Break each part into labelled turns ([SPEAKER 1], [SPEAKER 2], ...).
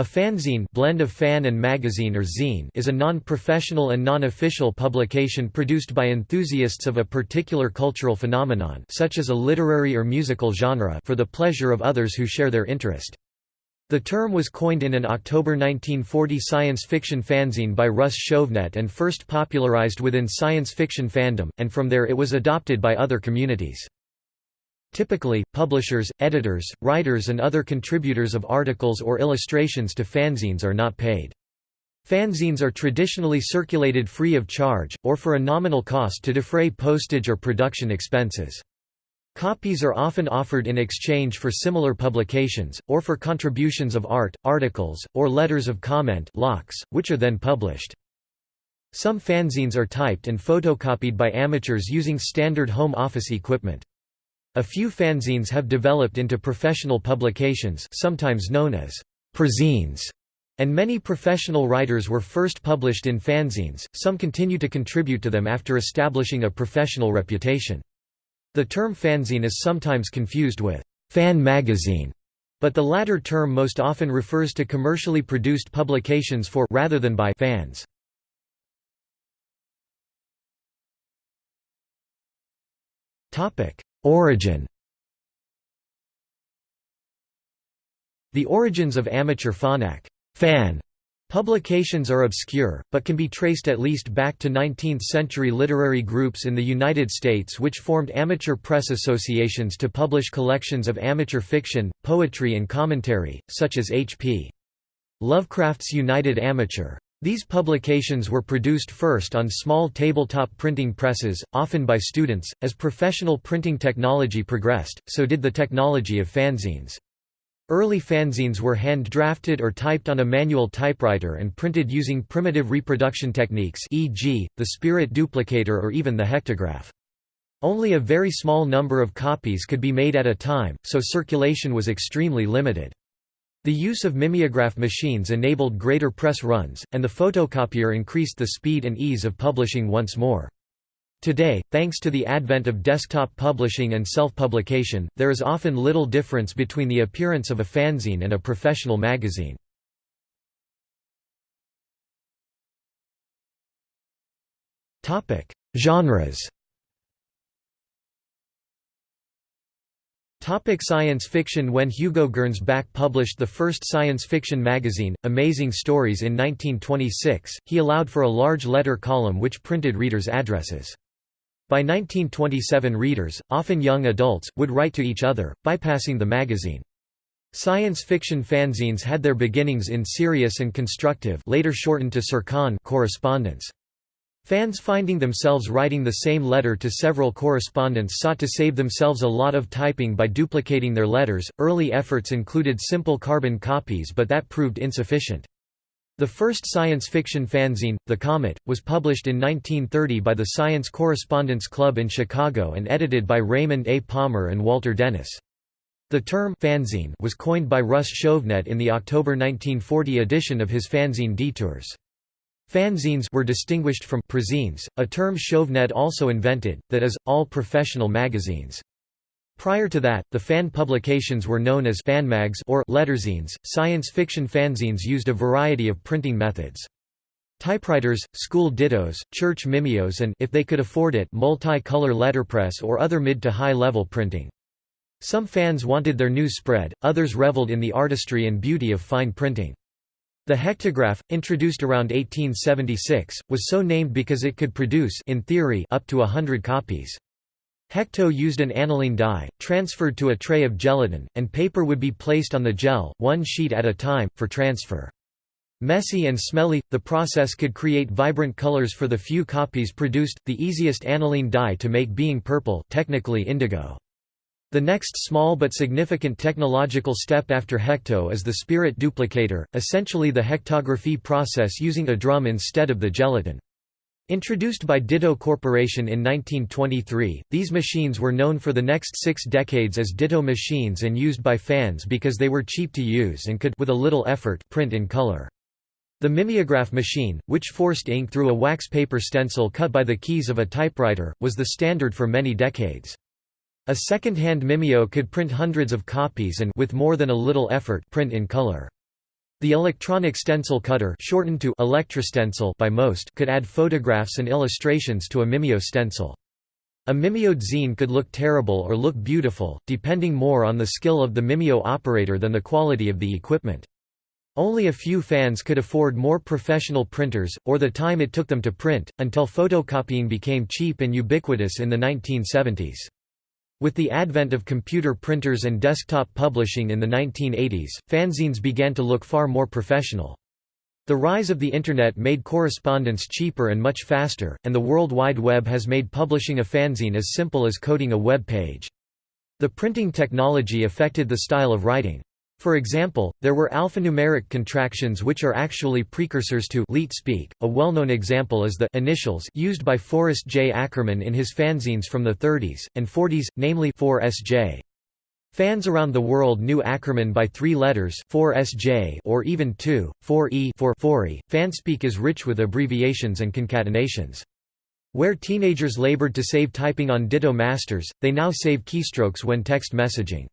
[SPEAKER 1] A fanzine blend of fan and magazine or zine is a non-professional and non-official publication produced by enthusiasts of a particular cultural phenomenon such as a literary or musical genre for the pleasure of others who share their interest. The term was coined in an October 1940 science fiction fanzine by Russ Chauvenet and first popularized within science fiction fandom, and from there it was adopted by other communities. Typically, publishers, editors, writers and other contributors of articles or illustrations to fanzines are not paid. Fanzines are traditionally circulated free of charge, or for a nominal cost to defray postage or production expenses. Copies are often offered in exchange for similar publications, or for contributions of art, articles, or letters of comment which are then published. Some fanzines are typed and photocopied by amateurs using standard home office equipment. A few fanzines have developed into professional publications sometimes known as prezines, and many professional writers were first published in fanzines, some continue to contribute to them after establishing a professional reputation. The term fanzine is sometimes confused with fan magazine, but the latter term most often refers to commercially produced publications for rather than by fans. Topic: Origin The origins of amateur phonac fan Publications are obscure, but can be traced at least back to 19th-century literary groups in the United States which formed amateur press associations to publish collections of amateur fiction, poetry and commentary, such as H.P. Lovecraft's United Amateur. These publications were produced first on small tabletop printing presses, often by students. As professional printing technology progressed, so did the technology of fanzines. Early fanzines were hand-drafted or typed on a manual typewriter and printed using primitive reproduction techniques e.g., the spirit duplicator or even the hectograph. Only a very small number of copies could be made at a time, so circulation was extremely limited. The use of mimeograph machines enabled greater press runs, and the photocopier increased the speed and ease of publishing once more. Today, thanks to the advent of desktop publishing and self-publication, there is often little difference between the appearance of a fanzine and a professional magazine. Genres Topic science fiction When Hugo Gernsback published the first science fiction magazine, Amazing Stories in 1926, he allowed for a large letter column which printed readers' addresses. By 1927 readers, often young adults, would write to each other, bypassing the magazine. Science fiction fanzines had their beginnings in serious and constructive later shortened to correspondence. Fans finding themselves writing the same letter to several correspondents sought to save themselves a lot of typing by duplicating their letters. Early efforts included simple carbon copies, but that proved insufficient. The first science fiction fanzine, The Comet, was published in 1930 by the Science Correspondence Club in Chicago and edited by Raymond A. Palmer and Walter Dennis. The term fanzine was coined by Russ Chauvenet in the October 1940 edition of his fanzine Detours. Fanzines were distinguished from prezines, a term Chauvenet also invented, that is, all professional magazines. Prior to that, the fan publications were known as fanmags or letterzines. Science fiction fanzines used a variety of printing methods. Typewriters, school dittos, church mimeos and if they could afford it, multi-color letterpress or other mid to high level printing. Some fans wanted their news spread, others reveled in the artistry and beauty of fine printing. The hectograph, introduced around 1876, was so named because it could produce in theory up to a hundred copies. Hecto used an aniline dye, transferred to a tray of gelatin, and paper would be placed on the gel, one sheet at a time, for transfer. Messy and smelly, the process could create vibrant colors for the few copies produced, the easiest aniline dye to make being purple technically indigo. The next small but significant technological step after hecto is the spirit duplicator, essentially the hectography process using a drum instead of the gelatin. Introduced by Ditto Corporation in 1923, these machines were known for the next six decades as Ditto machines and used by fans because they were cheap to use and could with a little effort print in color. The mimeograph machine, which forced ink through a wax paper stencil cut by the keys of a typewriter, was the standard for many decades. A second-hand mimeo could print hundreds of copies and with more than a little effort print in color. The electronic stencil cutter shortened to electrostencil by most could add photographs and illustrations to a Mimeo stencil. A Mimeoed zine could look terrible or look beautiful, depending more on the skill of the Mimeo operator than the quality of the equipment. Only a few fans could afford more professional printers, or the time it took them to print, until photocopying became cheap and ubiquitous in the 1970s. With the advent of computer printers and desktop publishing in the 1980s, fanzines began to look far more professional. The rise of the Internet made correspondence cheaper and much faster, and the World Wide Web has made publishing a fanzine as simple as coding a web page. The printing technology affected the style of writing. For example, there were alphanumeric contractions which are actually precursors to leet speak. A well-known example is the initials used by Forrest J. Ackerman in his fanzines from the 30s and 40s, namely 4SJ. Fans around the world knew Ackerman by three letters 4SJ or even 2, 4E for 4E. Fanspeak is rich with abbreviations and concatenations. Where teenagers labored to save typing on Ditto masters, they now save keystrokes when text messaging.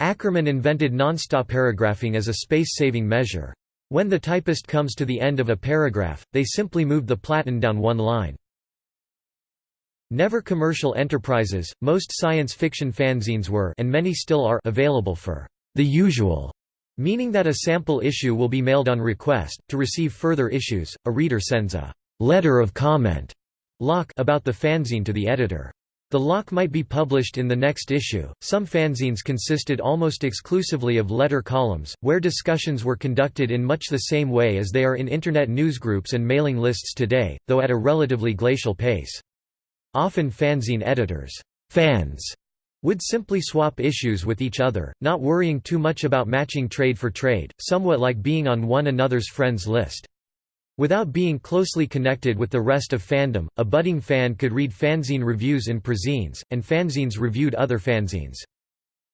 [SPEAKER 1] Ackerman invented nonstop paragraphing as a space-saving measure. When the typist comes to the end of a paragraph, they simply move the platen down one line. Never commercial enterprises, most science fiction fanzines were and many still are available for the usual, meaning that a sample issue will be mailed on request. To receive further issues, a reader sends a letter of comment lock about the fanzine to the editor. The lock might be published in the next issue. Some fanzines consisted almost exclusively of letter columns, where discussions were conducted in much the same way as they are in Internet newsgroups and mailing lists today, though at a relatively glacial pace. Often fanzine editors fans would simply swap issues with each other, not worrying too much about matching trade for trade, somewhat like being on one another's friends list. Without being closely connected with the rest of fandom, a budding fan could read fanzine reviews in prezines, and fanzines reviewed other fanzines.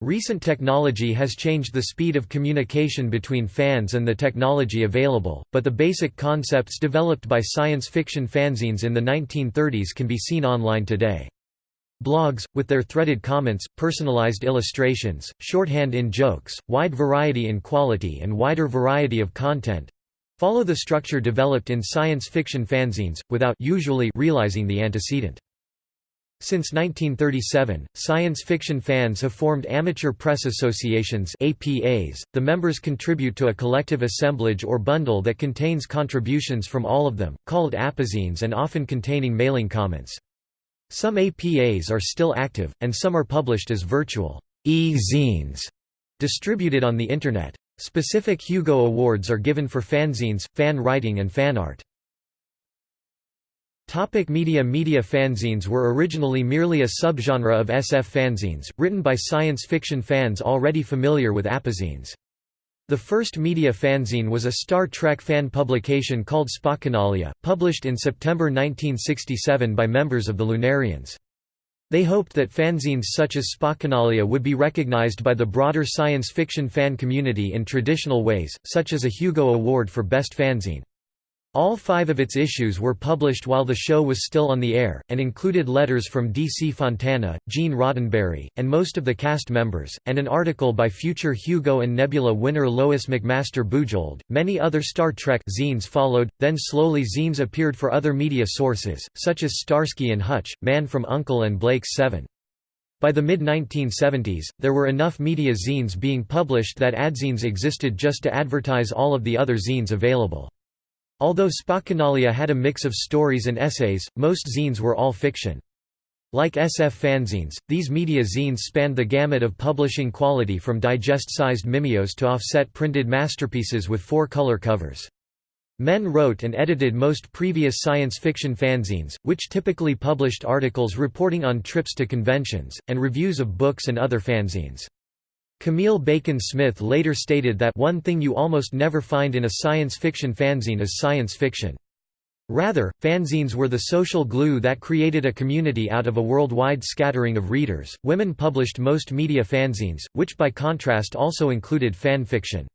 [SPEAKER 1] Recent technology has changed the speed of communication between fans and the technology available, but the basic concepts developed by science fiction fanzines in the 1930s can be seen online today. Blogs, with their threaded comments, personalized illustrations, shorthand in jokes, wide variety in quality and wider variety of content, Follow the structure developed in science fiction fanzines, without usually realizing the antecedent. Since 1937, science fiction fans have formed amateur press associations APAs. .The members contribute to a collective assemblage or bundle that contains contributions from all of them, called apazines and often containing mailing comments. Some APAs are still active, and some are published as virtual e-zines, distributed on the Internet. Specific Hugo Awards are given for fanzines, fan writing and fan art. Topic media Media fanzines were originally merely a subgenre of SF fanzines, written by science fiction fans already familiar with apazines. The first media fanzine was a Star Trek fan publication called Spockanalia, published in September 1967 by members of the Lunarians. They hoped that fanzines such as Spockanalia would be recognized by the broader science fiction fan community in traditional ways, such as a Hugo Award for Best Fanzine. All five of its issues were published while the show was still on the air, and included letters from D.C. Fontana, Gene Roddenberry, and most of the cast members, and an article by future Hugo and Nebula winner Lois McMaster Bujold. Many other Star Trek zines followed, then slowly zines appeared for other media sources, such as Starsky and Hutch, Man from Uncle and Blake's Seven. By the mid-1970s, there were enough media zines being published that adzines existed just to advertise all of the other zines available. Although Spockanalia had a mix of stories and essays, most zines were all fiction. Like SF fanzines, these media zines spanned the gamut of publishing quality from digest-sized mimeos to offset printed masterpieces with four-color covers. Men wrote and edited most previous science fiction fanzines, which typically published articles reporting on trips to conventions, and reviews of books and other fanzines. Camille Bacon Smith later stated that one thing you almost never find in a science fiction fanzine is science fiction. Rather, fanzines were the social glue that created a community out of a worldwide scattering of readers. Women published most media fanzines, which by contrast also included fan fiction.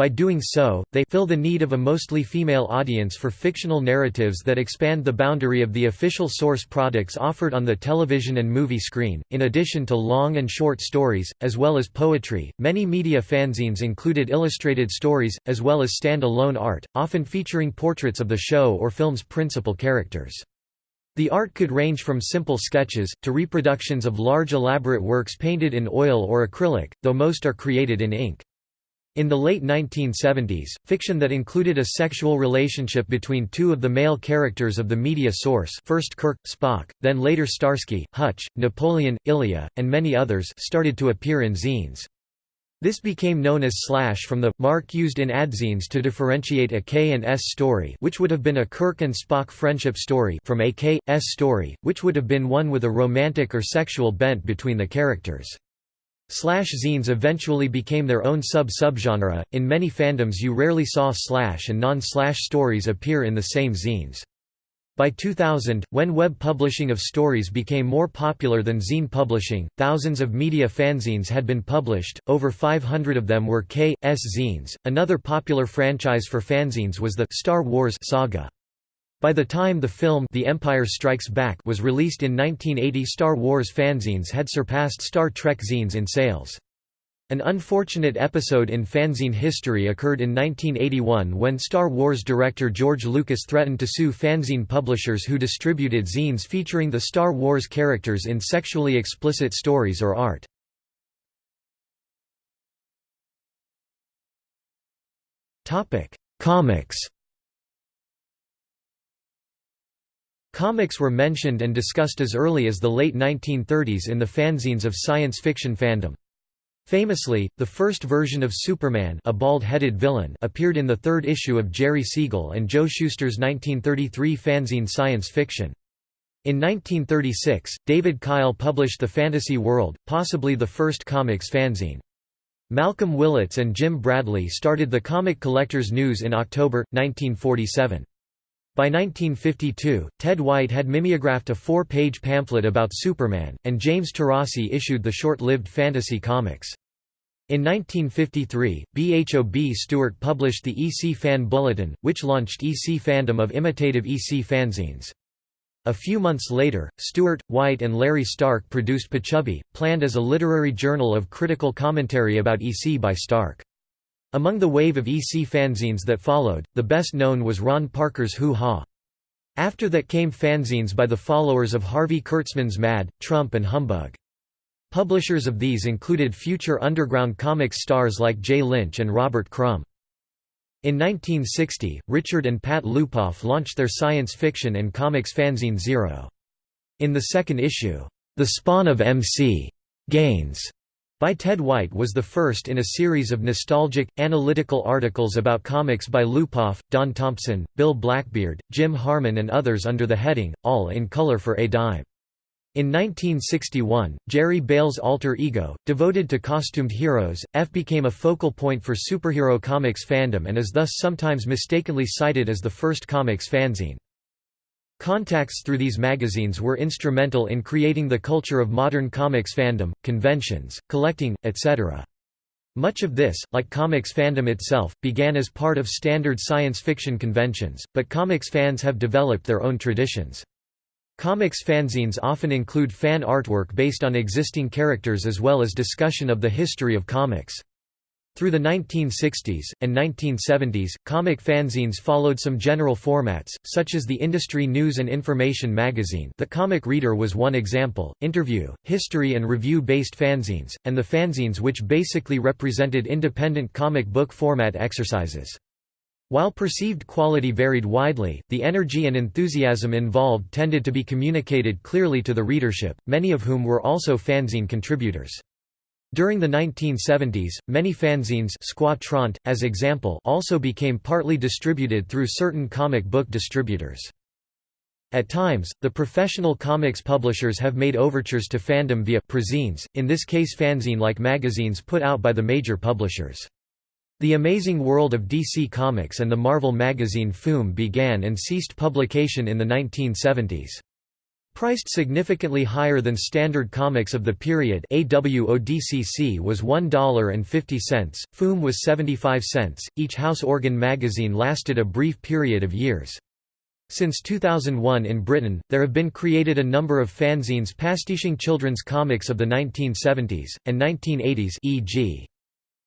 [SPEAKER 1] By doing so, they fill the need of a mostly female audience for fictional narratives that expand the boundary of the official source products offered on the television and movie screen. In addition to long and short stories, as well as poetry, many media fanzines included illustrated stories, as well as stand alone art, often featuring portraits of the show or film's principal characters. The art could range from simple sketches, to reproductions of large elaborate works painted in oil or acrylic, though most are created in ink. In the late 1970s, fiction that included a sexual relationship between two of the male characters of the media source first Kirk, Spock, then later Starsky, Hutch, Napoleon, Ilya, and many others started to appear in zines. This became known as slash from the mark used in adzines to differentiate a K and S story which would have been a Kirk and Spock friendship story from a K, S story, which would have been one with a romantic or sexual bent between the characters. Slash zines eventually became their own sub-subgenre. In many fandoms you rarely saw slash and non-slash stories appear in the same zines. By 2000, when web publishing of stories became more popular than zine publishing, thousands of media fanzines had been published, over 500 of them were K.S. zines. Another popular franchise for fanzines was the Star Wars saga. By the time the film The Empire Strikes Back was released in 1980 Star Wars fanzines had surpassed Star Trek zines in sales. An unfortunate episode in fanzine history occurred in 1981 when Star Wars director George Lucas threatened to sue fanzine publishers who distributed zines featuring the Star Wars characters in sexually explicit stories or art. Comics Comics were mentioned and discussed as early as the late 1930s in the fanzines of science fiction fandom. Famously, the first version of Superman a bald-headed villain appeared in the third issue of Jerry Siegel and Joe Shuster's 1933 fanzine Science Fiction. In 1936, David Kyle published The Fantasy World, possibly the first comics fanzine. Malcolm Willits and Jim Bradley started the Comic Collectors News in October, 1947. By 1952, Ted White had mimeographed a four-page pamphlet about Superman, and James Taurasi issued the short-lived fantasy comics. In 1953, BHOB Stewart published the EC Fan Bulletin, which launched EC fandom of imitative EC fanzines. A few months later, Stewart, White and Larry Stark produced Pachubby, planned as a literary journal of critical commentary about EC by Stark. Among the wave of EC fanzines that followed, the best known was Ron Parker's Hoo Ha. After that came fanzines by the followers of Harvey Kurtzman's Mad, Trump and Humbug. Publishers of these included future underground comics stars like Jay Lynch and Robert Crumb. In 1960, Richard and Pat Lupoff launched their science fiction and comics fanzine Zero. In the second issue, The Spawn of M.C. Gaines by Ted White was the first in a series of nostalgic, analytical articles about comics by Lupoff, Don Thompson, Bill Blackbeard, Jim Harmon and others under the heading, All in Color for a Dime. In 1961, Jerry Bails' alter ego, devoted to costumed heroes, F became a focal point for superhero comics fandom and is thus sometimes mistakenly cited as the first comics fanzine. Contacts through these magazines were instrumental in creating the culture of modern comics fandom, conventions, collecting, etc. Much of this, like comics fandom itself, began as part of standard science fiction conventions, but comics fans have developed their own traditions. Comics fanzines often include fan artwork based on existing characters as well as discussion of the history of comics. Through the 1960s, and 1970s, comic fanzines followed some general formats, such as the Industry News and Information magazine The Comic Reader was one example, interview, history and review-based fanzines, and the fanzines which basically represented independent comic book format exercises. While perceived quality varied widely, the energy and enthusiasm involved tended to be communicated clearly to the readership, many of whom were also fanzine contributors. During the 1970s, many fanzines Trant, as example also became partly distributed through certain comic book distributors. At times, the professional comics publishers have made overtures to fandom via prezines, in this case fanzine-like magazines put out by the major publishers. The Amazing World of DC Comics and the Marvel magazine FOOM began and ceased publication in the 1970s. Priced significantly higher than standard comics of the period AWODCC was $1.50, FOOM was 75 cents. Each House Organ magazine lasted a brief period of years. Since 2001 in Britain, there have been created a number of fanzines pastiching children's comics of the 1970s, and 1980s e.g.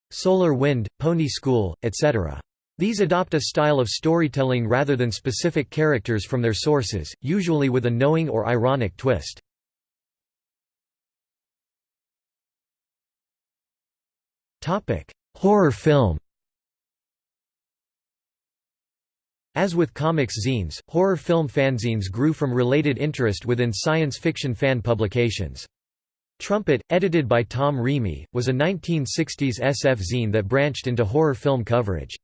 [SPEAKER 1] Solar Wind, Pony School, etc. These adopt a style of storytelling rather than specific characters from their sources, usually with a knowing or ironic twist. Horror film As with comics zines, horror film fanzines grew from related interest within science fiction fan publications. Trumpet, edited by Tom Reamy, was a 1960s SF zine that branched into horror film coverage.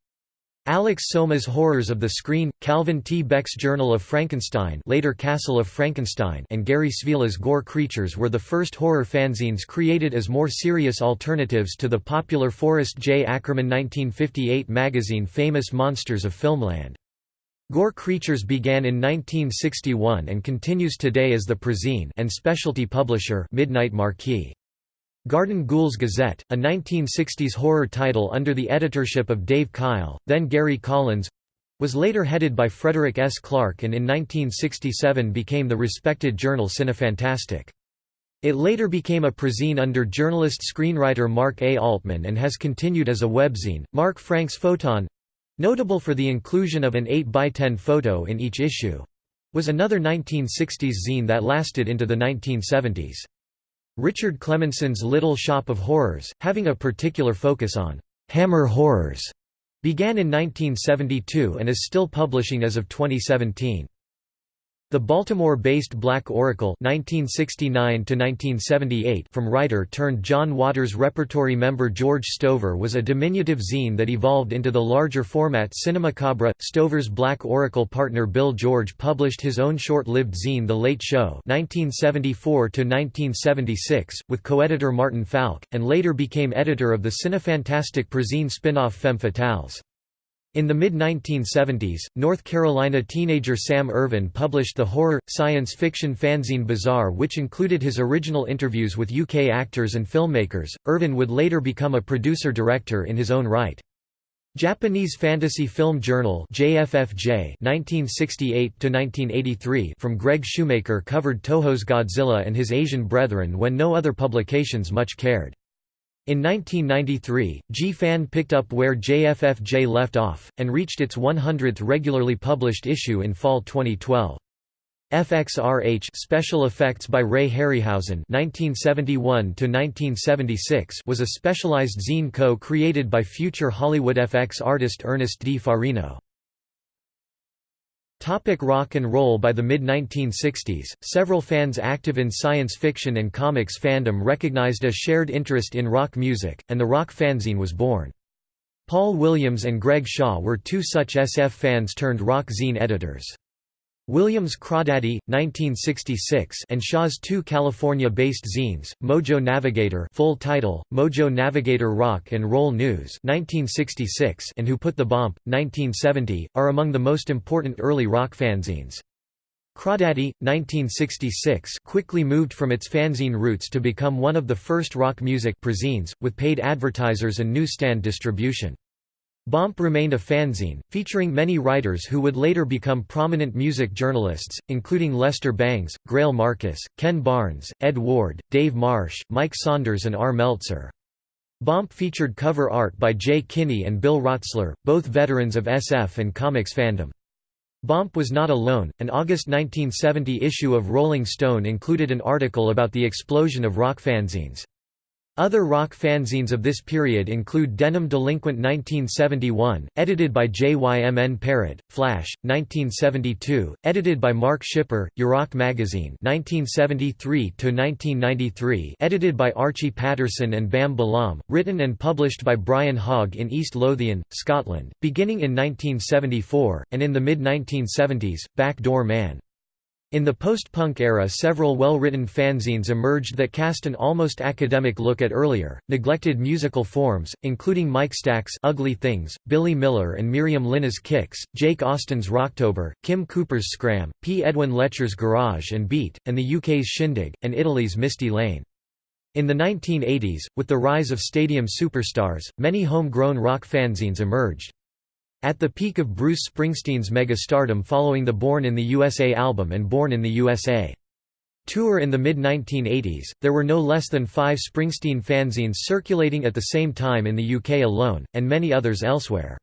[SPEAKER 1] Alex Soma's Horrors of the Screen, Calvin T. Beck's Journal of Frankenstein later Castle of Frankenstein and Gary Svehla's Gore Creatures were the first horror fanzines created as more serious alternatives to the popular Forrest J. Ackerman 1958 magazine Famous Monsters of Filmland. Gore Creatures began in 1961 and continues today as the Prezine and specialty publisher Midnight Marquee. Garden Ghouls Gazette, a 1960s horror title under the editorship of Dave Kyle, then Gary Collins, was later headed by Frederick S. Clark and in 1967 became the respected journal Cinefantastique. It later became a prezine under journalist-screenwriter Mark A. Altman and has continued as a webzine. Mark Frank's Photon Notable for the inclusion of an 8x10 photo in each issue was another 1960s zine that lasted into the 1970s. Richard Klemensen's Little Shop of Horrors, having a particular focus on Hammer horrors, began in 1972 and is still publishing as of 2017. The Baltimore-based Black Oracle (1969–1978) from writer-turned-John Waters repertory member George Stover was a diminutive zine that evolved into the larger format Cinemacabre. Stover's Black Oracle partner Bill George published his own short-lived zine The Late Show (1974–1976) with co-editor Martin Falk, and later became editor of the Cinefantastique Prezine spin-off Femme Fatales. In the mid-1970s, North Carolina teenager Sam Irvin published the horror, science fiction fanzine Bizarre which included his original interviews with UK actors and filmmakers. Irvin would later become a producer-director in his own right. Japanese Fantasy Film Journal JFFJ 1968 from Greg Shoemaker covered Toho's Godzilla and his Asian brethren when no other publications much cared. In 1993, G-Fan picked up where JFFJ left off, and reached its 100th regularly published issue in fall 2012. FXRH Special Effects by Ray Harryhausen (1971–1976) was a specialized zine co-created by future Hollywood FX artist Ernest D. Farino. Topic rock and roll By the mid-1960s, several fans active in science fiction and comics fandom recognized a shared interest in rock music, and the rock fanzine was born. Paul Williams and Greg Shaw were two such SF fans turned rock zine editors. Williams' Crawdaddy, 1966 and Shaw's two California-based zines, Mojo Navigator full title, Mojo Navigator Rock and Roll News 1966 and Who Put the Bomp, 1970, are among the most important early rock fanzines. Crawdaddy, 1966 quickly moved from its fanzine roots to become one of the first rock music prezines, with paid advertisers and newsstand distribution. Bomp remained a fanzine, featuring many writers who would later become prominent music journalists, including Lester Bangs, Greil Marcus, Ken Barnes, Ed Ward, Dave Marsh, Mike Saunders and R. Meltzer. Bomp featured cover art by Jay Kinney and Bill Rotsler, both veterans of SF and comics fandom. Bomp was not alone. An August 1970 issue of Rolling Stone included an article about the explosion of rock fanzines. Other rock fanzines of this period include Denim Delinquent 1971, edited by JYMN Parrott, Flash, 1972, edited by Mark Shipper, Eurock Magazine 1973–1993 edited by Archie Patterson and Bam Balam, written and published by Brian Hogg in East Lothian, Scotland, beginning in 1974, and in the mid-1970s, Back Door Man. In the post-punk era several well-written fanzines emerged that cast an almost academic look at earlier, neglected musical forms, including Mike Stack's Ugly Things, Billy Miller and Miriam Linna's Kicks, Jake Austin's Rocktober, Kim Cooper's Scram, P. Edwin Letcher's Garage and Beat, and the UK's Shindig, and Italy's Misty Lane. In the 1980s, with the rise of stadium superstars, many homegrown rock fanzines emerged. At the peak of Bruce Springsteen's megastardom following the Born in the USA album and Born in the USA tour in the mid-1980s, there were no less than five Springsteen fanzines circulating at the same time in the UK alone, and many others elsewhere.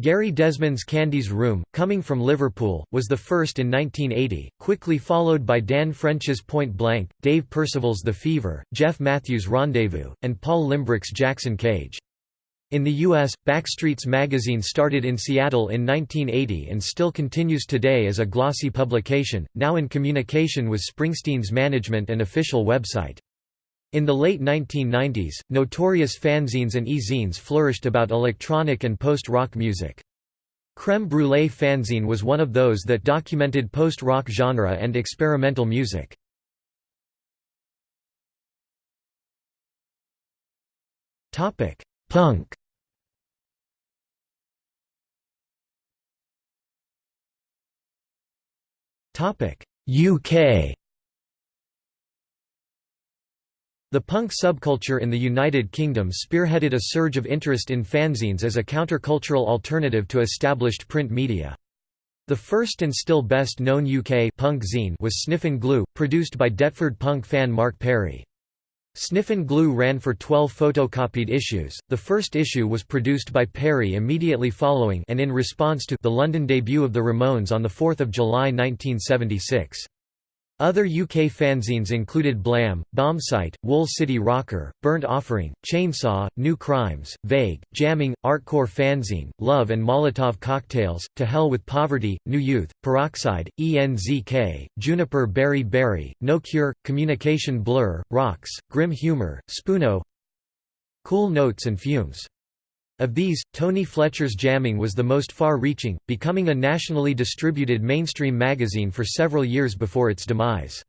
[SPEAKER 1] Gary Desmond's Candy's Room, coming from Liverpool, was the first in 1980, quickly followed by Dan French's Point Blank, Dave Percival's The Fever, Jeff Matthews' Rendezvous, and Paul Limbrick's Jackson Cage. In the U.S., Backstreets magazine started in Seattle in 1980 and still continues today as a glossy publication, now in communication with Springsteen's management and official website. In the late 1990s, notorious fanzines and e-zines flourished about electronic and post-rock music. Creme Brulee fanzine was one of those that documented post-rock genre and experimental music. Topic: Punk Topic UK The punk subculture in the United Kingdom spearheaded a surge of interest in fanzines as a countercultural alternative to established print media. The first and still best known UK punk zine was Sniffin' Glue, produced by Deptford punk fan Mark Perry. Sniffin' Glue ran for 12 photocopied issues. The first issue was produced by Perry immediately following and in response to the London debut of the Ramones on 4 July 1976. Other UK fanzines included Blam, Bombsite, Wool City Rocker, Burnt Offering, Chainsaw, New Crimes, Vague, Jamming, Artcore Fanzine, Love and Molotov Cocktails, To Hell with Poverty, New Youth, Peroxide, ENZK, Juniper Berry Berry, No Cure, Communication Blur, Rocks, Grim Humor, Spoono Cool Notes and Fumes of these, Tony Fletcher's Jamming was the most far-reaching, becoming a nationally distributed mainstream magazine for several years before its demise.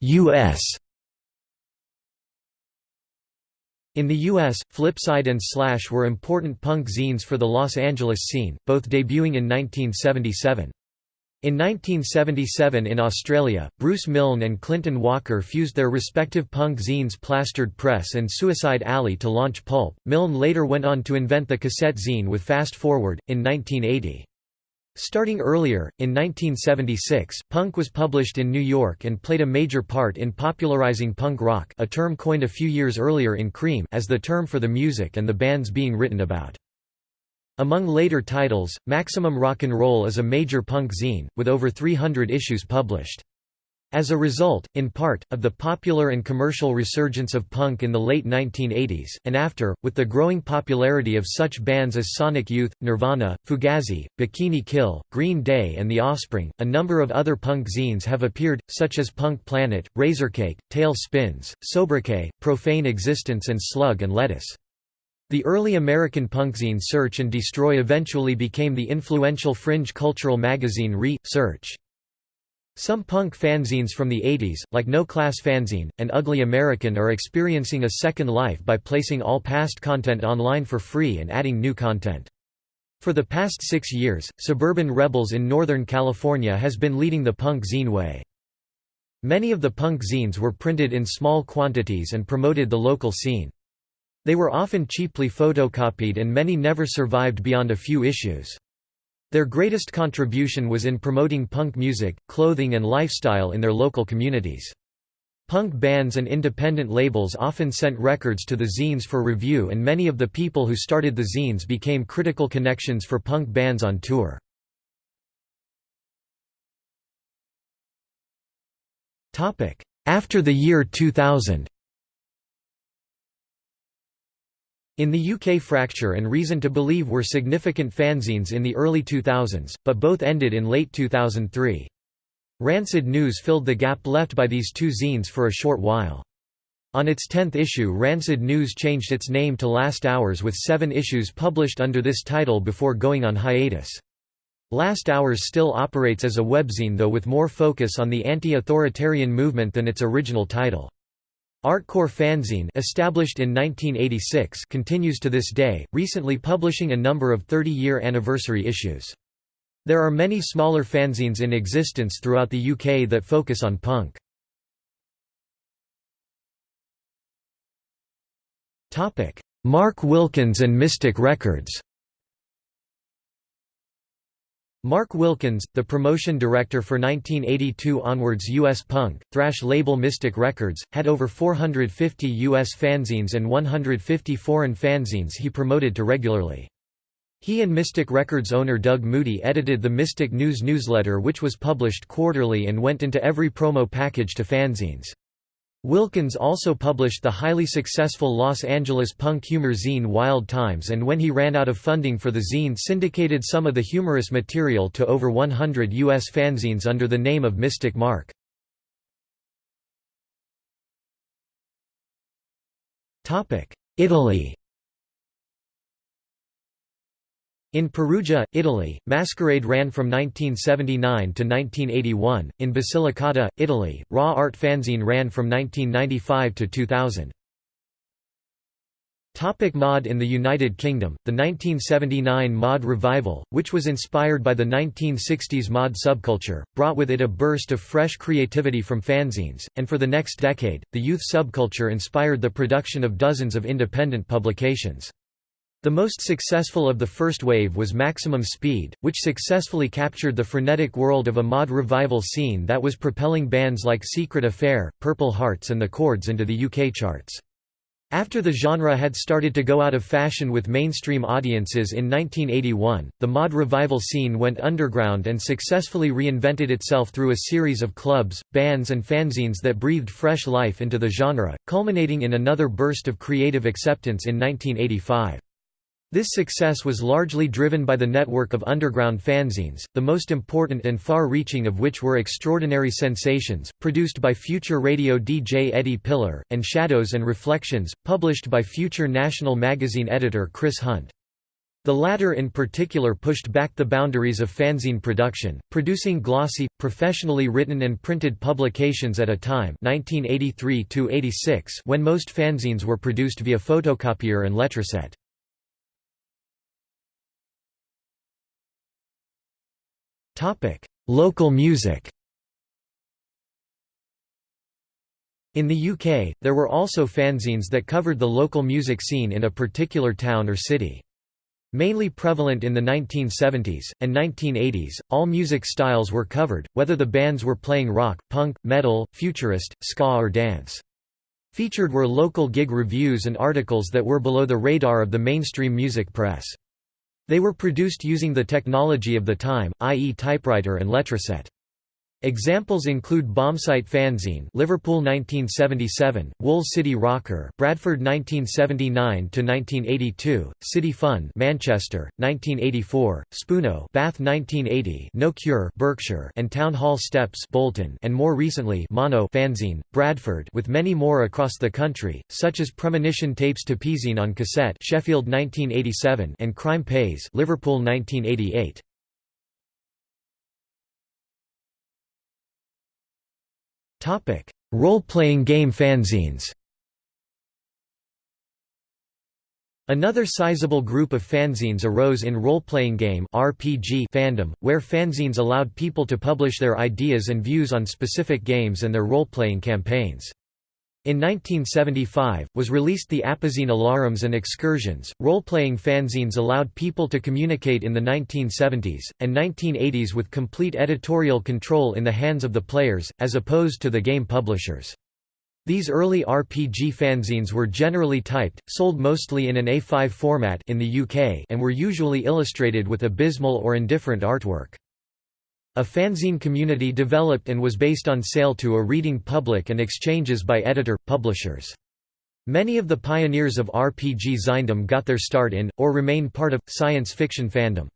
[SPEAKER 1] U.S. In the U.S., Flipside and Slash were important punk zines for the Los Angeles scene, both debuting in 1977. In 1977 in Australia, Bruce Milne and Clinton Walker fused their respective punk zines Plastered Press and Suicide Alley to launch Pulp. Milne later went on to invent the cassette zine with Fast Forward, in 1980. Starting earlier, in 1976, punk was published in New York and played a major part in popularizing punk rock a term coined a few years earlier in Creem as the term for the music and the bands being written about. Among later titles, Maximum Rock and Roll is a major punk zine, with over 300 issues published. As a result, in part, of the popular and commercial resurgence of punk in the late 1980s, and after, with the growing popularity of such bands as Sonic Youth, Nirvana, Fugazi, Bikini Kill, Green Day and The Offspring, a number of other punk zines have appeared, such as Punk Planet, Razorcake, Tail Spins, Sobriquet, Profane Existence and Slug and Lettuce. The early American punkzine Search and Destroy eventually became the influential fringe cultural magazine Re. Search. Some punk fanzines from the 80s, like No Class Fanzine, and Ugly American are experiencing a second life by placing all past content online for free and adding new content. For the past six years, Suburban Rebels in Northern California has been leading the punk zine way. Many of the punk zines were printed in small quantities and promoted the local scene. They were often cheaply photocopied and many never survived beyond a few issues. Their greatest contribution was in promoting punk music, clothing and lifestyle in their local communities. Punk bands and independent labels often sent records to the zines for review and many of the people who started the zines became critical connections for punk bands on tour. After the year 2000 In the UK Fracture and Reason to Believe were significant fanzines in the early 2000s, but both ended in late 2003. Rancid News filled the gap left by these two zines for a short while. On its tenth issue Rancid News changed its name to Last Hours with seven issues published under this title before going on hiatus. Last Hours still operates as a webzine though with more focus on the anti-authoritarian movement than its original title. Artcore Fanzine established in 1986 continues to this day, recently publishing a number of 30-year anniversary issues. There are many smaller fanzines in existence throughout the UK that focus on punk. Mark Wilkins and Mystic Records Mark Wilkins, the promotion director for 1982 onwards U.S. punk, thrash label Mystic Records, had over 450 U.S. fanzines and 150 foreign fanzines he promoted to regularly. He and Mystic Records owner Doug Moody edited the Mystic News newsletter which was published quarterly and went into every promo package to fanzines. Wilkins also published the highly successful Los Angeles punk humor zine Wild Times and when he ran out of funding for the zine syndicated some of the humorous material to over 100 U.S. fanzines under the name of Mystic Mark. Italy In Perugia, Italy, Masquerade ran from 1979 to 1981. In Basilicata, Italy, Raw Art Fanzine ran from 1995 to 2000. Topic mod In the United Kingdom, the 1979 mod revival, which was inspired by the 1960s mod subculture, brought with it a burst of fresh creativity from fanzines, and for the next decade, the youth subculture inspired the production of dozens of independent publications. The most successful of the first wave was Maximum Speed, which successfully captured the frenetic world of a mod revival scene that was propelling bands like Secret Affair, Purple Hearts and The Chords into the UK charts. After the genre had started to go out of fashion with mainstream audiences in 1981, the mod revival scene went underground and successfully reinvented itself through a series of clubs, bands and fanzines that breathed fresh life into the genre, culminating in another burst of creative acceptance in 1985. This success was largely driven by the network of underground fanzines, the most important and far-reaching of which were Extraordinary Sensations, produced by future radio DJ Eddie Piller, and Shadows and Reflections, published by future National magazine editor Chris Hunt. The latter in particular pushed back the boundaries of fanzine production, producing glossy, professionally written and printed publications at a time 1983 when most fanzines were produced via photocopier and letraset. Local music In the UK, there were also fanzines that covered the local music scene in a particular town or city. Mainly prevalent in the 1970s, and 1980s, all music styles were covered, whether the bands were playing rock, punk, metal, futurist, ska or dance. Featured were local gig reviews and articles that were below the radar of the mainstream music press. They were produced using the technology of the time, i.e. typewriter and letraset. Examples include Bombsite Fanzine, Liverpool 1977, Wool City Rocker, Bradford 1979 to 1982, City Fun, Manchester, 1984, Spoono, Bath 1980, No Cure, Berkshire, and Town Hall Steps, Bolton, and more recently Mono Fanzine, Bradford, with many more across the country, such as Premonition Tapes to Pezine on cassette, Sheffield 1987, and Crime Pays, Liverpool 1988. Role-playing game fanzines Another sizable group of fanzines arose in role-playing game RPG fandom, where fanzines allowed people to publish their ideas and views on specific games and their role-playing campaigns. In 1975, was released the Apazine Alarums and Excursions. Role playing fanzines allowed people to communicate in the 1970s and 1980s with complete editorial control in the hands of the players, as opposed to the game publishers. These early RPG fanzines were generally typed, sold mostly in an A5 format in the UK, and were usually illustrated with abysmal or indifferent artwork. A fanzine community developed and was based on sale to a reading public and exchanges by editor, publishers. Many of the pioneers of RPG zindom got their start in, or remain part of, science fiction fandom.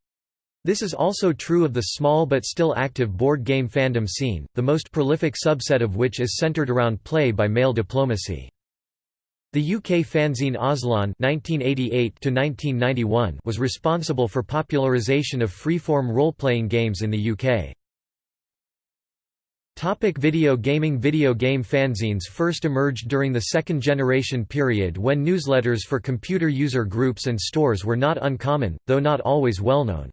[SPEAKER 1] This is also true of the small but still active board game fandom scene, the most prolific subset of which is centered around play by mail diplomacy. The UK fanzine Aslan (1988–1991) was responsible for popularisation of freeform role-playing games in the UK. Topic video gaming Video game fanzines first emerged during the second generation period when newsletters for computer user groups and stores were not uncommon, though not always well known.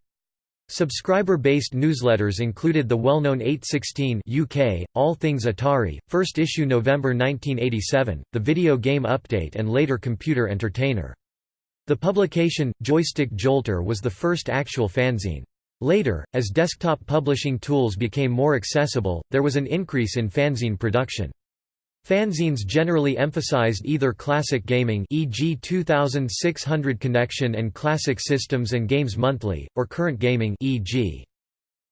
[SPEAKER 1] Subscriber-based newsletters included the well-known 816 UK, All Things Atari, first issue November 1987, the Video Game Update and later Computer Entertainer. The publication, Joystick Jolter was the first actual fanzine. Later, as desktop publishing tools became more accessible, there was an increase in fanzine production. Fanzines generally emphasized either classic gaming e.g. 2600 Connection and Classic Systems and Games Monthly, or current gaming e.g.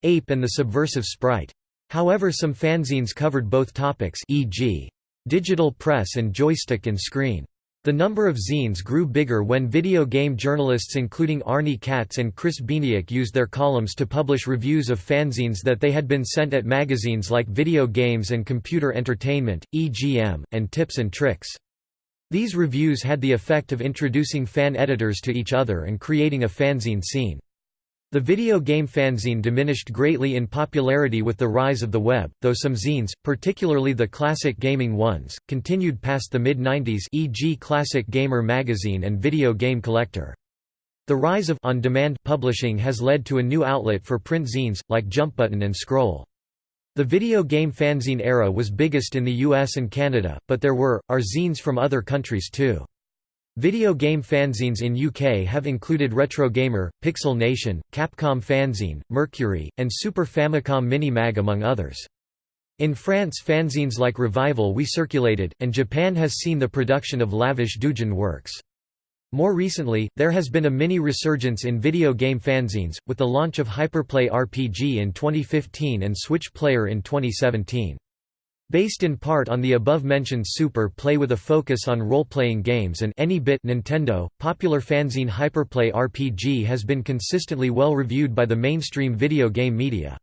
[SPEAKER 1] Ape and the Subversive Sprite. However some fanzines covered both topics e.g. digital press and joystick and screen. The number of zines grew bigger when video game journalists including Arnie Katz and Chris Bieniek used their columns to publish reviews of fanzines that they had been sent at magazines like Video Games and Computer Entertainment, EGM, and Tips and Tricks. These reviews had the effect of introducing fan editors to each other and creating a fanzine scene. The video game fanzine diminished greatly in popularity with the rise of the web, though some zines, particularly the classic gaming ones, continued past the mid-90s e.g. Classic Gamer magazine and Video Game Collector. The rise of on-demand publishing has led to a new outlet for print zines, like Jump Button and Scroll. The video game fanzine era was biggest in the US and Canada, but there were, are zines from other countries too. Video game fanzines in UK have included Retro Gamer, Pixel Nation, Capcom Fanzine, Mercury, and Super Famicom Mini-Mag among others. In France fanzines like Revival we circulated, and Japan has seen the production of lavish doujin works. More recently, there has been a mini-resurgence in video game fanzines, with the launch of Hyperplay RPG in 2015 and Switch Player in 2017. Based in part on the above-mentioned Super Play with a focus on role-playing games and Any Bit Nintendo, popular fanzine Hyperplay RPG has been consistently well reviewed by the mainstream video game media.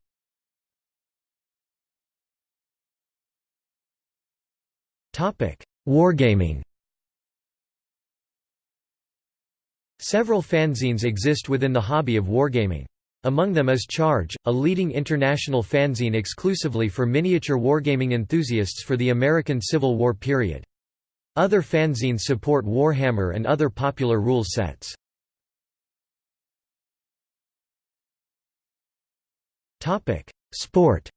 [SPEAKER 1] Wargaming Several fanzines exist within the hobby of wargaming. Among them is Charge, a leading international fanzine exclusively for miniature wargaming enthusiasts for the American Civil War period. Other fanzines support Warhammer and other popular rule sets. Sport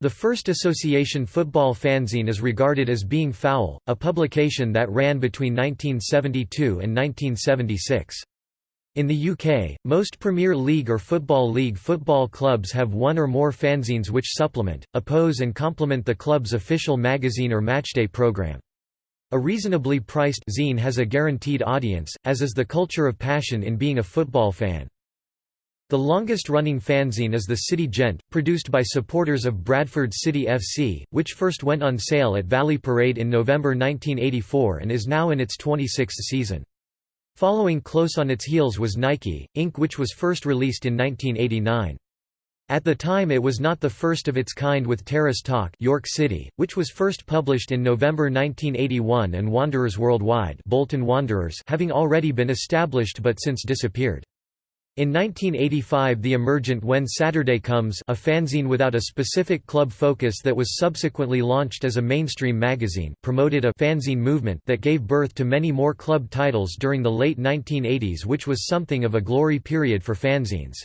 [SPEAKER 1] The first association football fanzine is regarded as being Foul, a publication that ran between 1972 and 1976. In the UK, most Premier League or Football League football clubs have one or more fanzines which supplement, oppose and complement the club's official magazine or matchday programme. A reasonably priced zine has a guaranteed audience, as is the culture of passion in being a football fan. The longest-running fanzine is the City Gent, produced by supporters of Bradford City FC, which first went on sale at Valley Parade in November 1984 and is now in its 26th season. Following close on its heels was Nike, Inc. which was first released in 1989. At the time it was not the first of its kind with Terrace Talk York City, which was first published in November 1981 and Wanderers Worldwide Bolton Wanderers having already been established but since disappeared. In 1985 the emergent When Saturday Comes a fanzine without a specific club focus that was subsequently launched as a mainstream magazine promoted a fanzine movement that gave birth to many more club titles during the late 1980s which was something of a glory period for fanzines.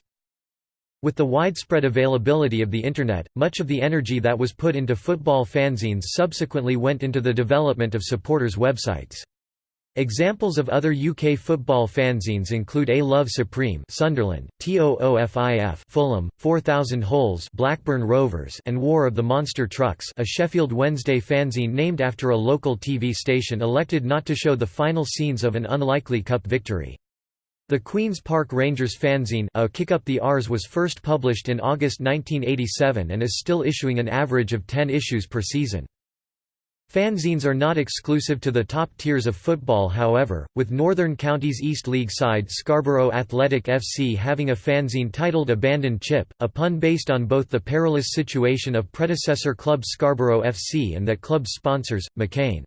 [SPEAKER 1] With the widespread availability of the Internet, much of the energy that was put into football fanzines subsequently went into the development of supporters' websites. Examples of other UK football fanzines include A Love Supreme Sunderland, TOOFIF Fulham, 4000 Holes Blackburn Rovers and War of the Monster Trucks a Sheffield Wednesday fanzine named after a local TV station elected not to show the final scenes of an unlikely cup victory. The Queen's Park Rangers fanzine a Kick Up the R's was first published in August 1987 and is still issuing an average of 10 issues per season. Fanzines are not exclusive to the top tiers of football however, with Northern Counties East League side Scarborough Athletic FC having a fanzine titled Abandoned Chip, a pun based on both the perilous situation of predecessor club Scarborough FC and that club's sponsors, McCain.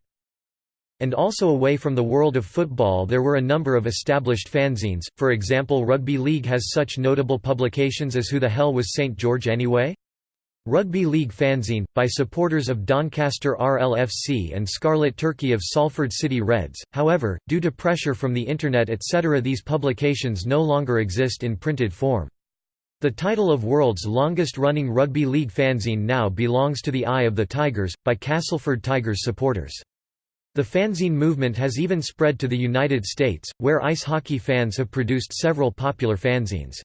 [SPEAKER 1] And also away from the world of football there were a number of established fanzines, for example Rugby League has such notable publications as Who the Hell Was St George Anyway? Rugby League fanzine, by supporters of Doncaster RLFC and Scarlet Turkey of Salford City Reds, however, due to pressure from the Internet etc. these publications no longer exist in printed form. The title of world's longest-running rugby league fanzine now belongs to The Eye of the Tigers, by Castleford Tigers supporters. The fanzine movement has even spread to the United States, where ice hockey fans have produced several popular fanzines.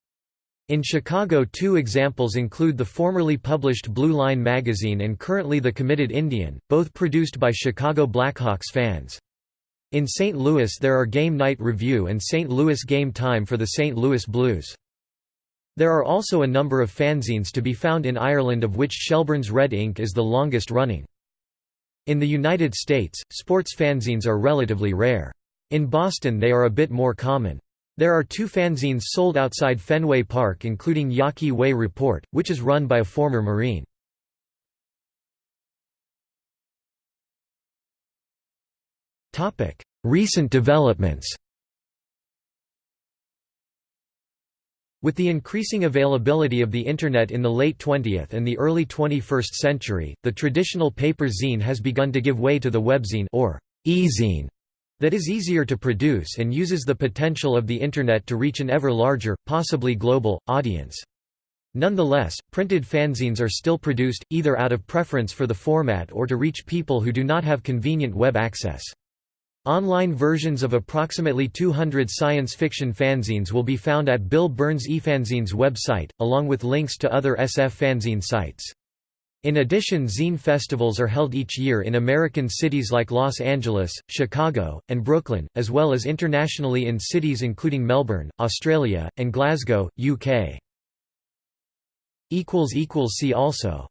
[SPEAKER 1] In Chicago two examples include the formerly published Blue Line magazine and currently The Committed Indian, both produced by Chicago Blackhawks fans. In St. Louis there are Game Night Review and St. Louis Game Time for the St. Louis Blues. There are also a number of fanzines to be found in Ireland of which Shelbourne's Red Ink is the longest running. In the United States, sports fanzines are relatively rare. In Boston they are a bit more common. There are two fanzines sold outside Fenway Park including Yawkey Way Report, which is run by a former Marine. Recent developments With the increasing availability of the Internet in the late 20th and the early 21st century, the traditional paper zine has begun to give way to the webzine or e-zine, that is easier to produce and uses the potential of the Internet to reach an ever larger, possibly global, audience. Nonetheless, printed fanzines are still produced, either out of preference for the format or to reach people who do not have convenient web access. Online versions of approximately 200 science fiction fanzines will be found at Bill Burns eFanzines website, along with links to other SF fanzine sites. In addition zine festivals are held each year in American cities like Los Angeles, Chicago, and Brooklyn, as well as internationally in cities including Melbourne, Australia, and Glasgow, UK. See also